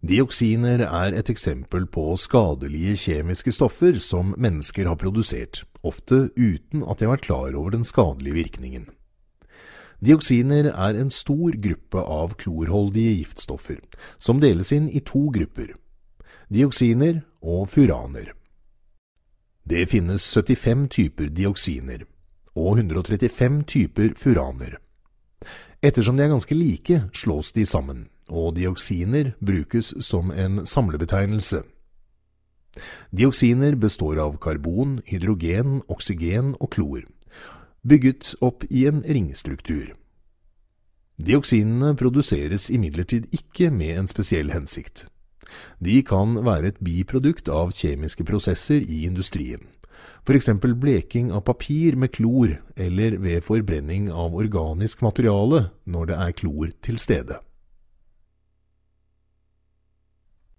Dioksiner er et eksempel på skadelige kjemiske stoffer som mennesker har produsert, ofte uten at de har vært klar over den skadelige virkningen. Dioksiner er en stor gruppe av klorholdige giftstoffer, som deles inn i to grupper – dioksiner og furaner. Det finnes 75 typer dioksiner og 135 typer furaner. Ettersom de er ganske like, slås de sammen og dioksiner brukes som en samlebetegnelse. Dioksiner består av karbon, hydrogen, oksygen og klor, bygget opp i en ringstruktur. Dioksinene produseres imidlertid ikke med en spesiell hensikt. De kan være et biprodukt av kjemiske prosesser i industrien, f.eks. bleking av papir med klor eller ved forbrenning av organisk materiale når det er klor til stede.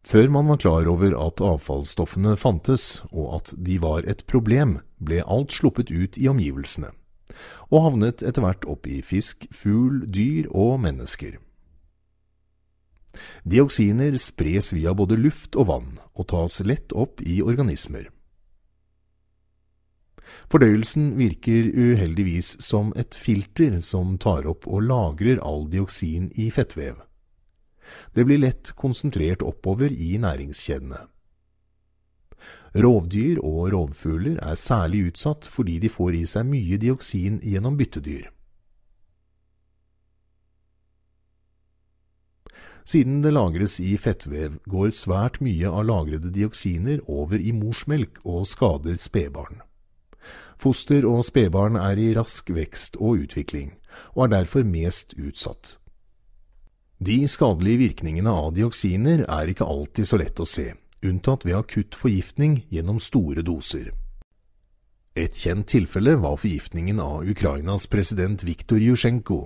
Før man var klar over at avfallsstoffene fantes, og at de var et problem, ble alt sluppet ut i omgivelsene, og havnet etter hvert opp i fisk, fugl, dyr og mennesker. Dioksiner spres via både luft og vann, og tas lett opp i organismer. Fordøyelsen virker uheldigvis som et filter som tar opp og lagrer all dioksin i fettvev. Det blir lett konsentrert oppover i næringskjedene. Rovdyr og rovfugler er særlig utsatt fordi de får i seg mye dioksin gjennom byttedyr. Siden det lagres i fettvev, går svært mye av lagrede dioksiner over i morsmelk og skader spedbarn. Foster og spedbarn er i rask vekst og utvikling, og er derfor mest utsatt. De skadelige virkningene av dioksiner er ikke alltid så lett å se, unntatt ved akutt forgiftning gjennom store doser. Et kjent tilfelle var forgiftningen av Ukrainas president Viktor Jusjenko.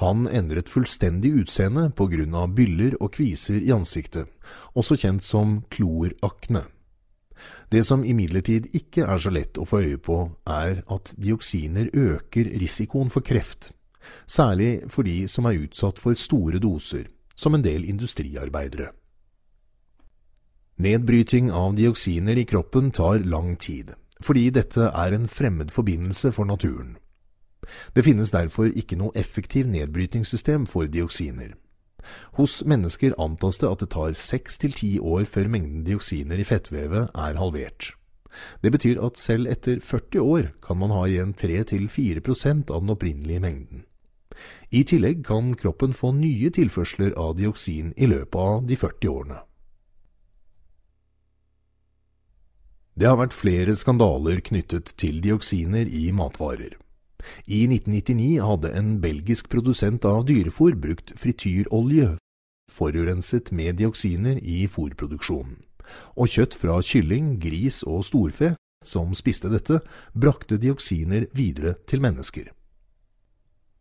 Han endret fullstendig utseende av byller og kviser i ansiktet, også kjent som klorakne. Det som imidlertid ikke er så lett å få øye på, er at dioksiner øker risikoen for kreft særlig for de som er utsatt for store doser, som en del industriarbeidere. Nedbryting av dioksiner i kroppen tar lang tid, fordi dette er en fremmed forbindelse for naturen. Det finnes derfor ikke noe effektiv nedbrytingssystem for dioksiner. Hos mennesker antas det at det tar seks til ti år før mengden dioksiner i fettvevet er halvert. Det betyr at selv etter 40 år kan man ha igjen 3–4% av den opprinnelige mengden. I tillegg kan kroppen få nye tilførsler av dioksin i løpet av de 40 årene. Det har vært flere skandaler knyttet til dioksiner i matvarer. I 1999 hadde en belgisk produsent av dyrefôr brukt frityrolje forurenset med dioksiner i fôrproduksjonen, og kjøtt fra kylling, gris og storfe som spiste dette, brakte dioksiner videre til mennesker.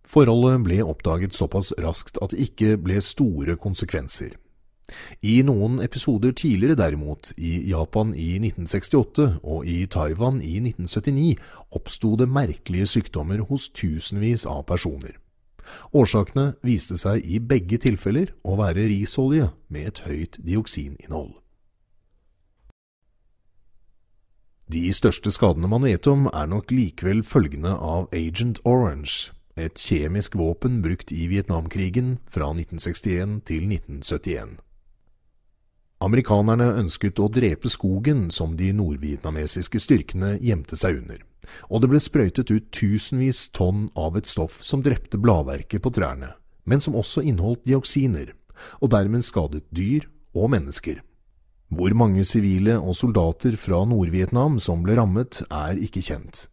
Forholdet ble oppdaget såpass raskt at det ikke ble store konsekvenser. I noen episoder tidligere derimot, i Japan i 1968 og i Taiwan i 1979, oppsto det merkelige sykdommer hos tusenvis av personer. Årsakene viste seg i begge tilfeller å være risolje med et høyt dioksininnhold. De største skadene man vet om, er nok likevel følgende av Agent Orange, et kjemisk våpen brukt i Vietnamkrigen fra 1961 til 1971. Amerikanerne ønsket å drepe skogen som de nordvietnamesiske styrkene gjemte seg under, og det ble sprøytet ut tusenvis tonn av et stoff som drepte bladverket på trærne, men som også inneholdt dioksiner, og dermed skadet dyr og mennesker. Hvor mange sivile og soldater fra Nord-Vietnam som ble rammet, er ikke kjent.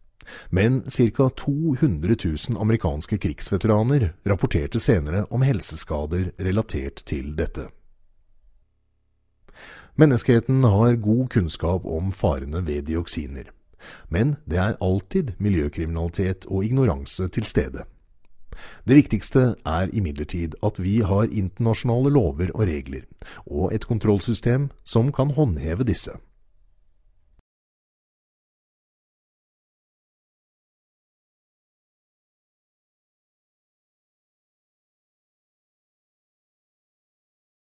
Men ca. 200 000 amerikanske krigsveteraner rapporterte senere om helseskader relatert til dette. Menneskeheten har god kunnskap om farene ved dioksiner, men det er alltid miljøkriminalitet og ignoranse til stede. Det viktigste er imidlertid at vi har internasjonale lover og regler, og et kontrollsystem som kan håndheve disse.